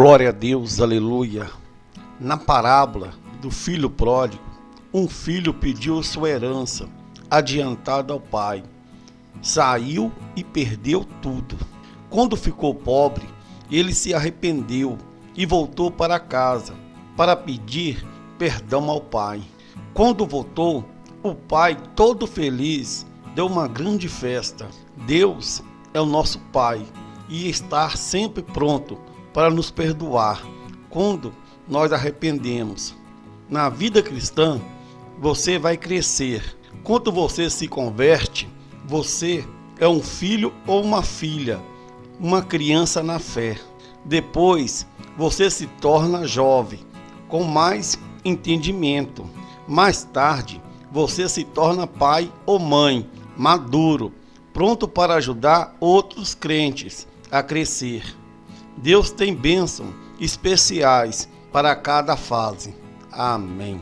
Glória a Deus, aleluia. Na parábola do filho pródigo, um filho pediu sua herança adiantada ao pai. Saiu e perdeu tudo. Quando ficou pobre, ele se arrependeu e voltou para casa para pedir perdão ao pai. Quando voltou, o pai, todo feliz, deu uma grande festa. Deus é o nosso Pai e está sempre pronto para nos perdoar quando nós arrependemos. Na vida cristã, você vai crescer. Quando você se converte, você é um filho ou uma filha, uma criança na fé. Depois, você se torna jovem, com mais entendimento. Mais tarde, você se torna pai ou mãe, maduro, pronto para ajudar outros crentes a crescer. Deus tem bênçãos especiais para cada fase. Amém.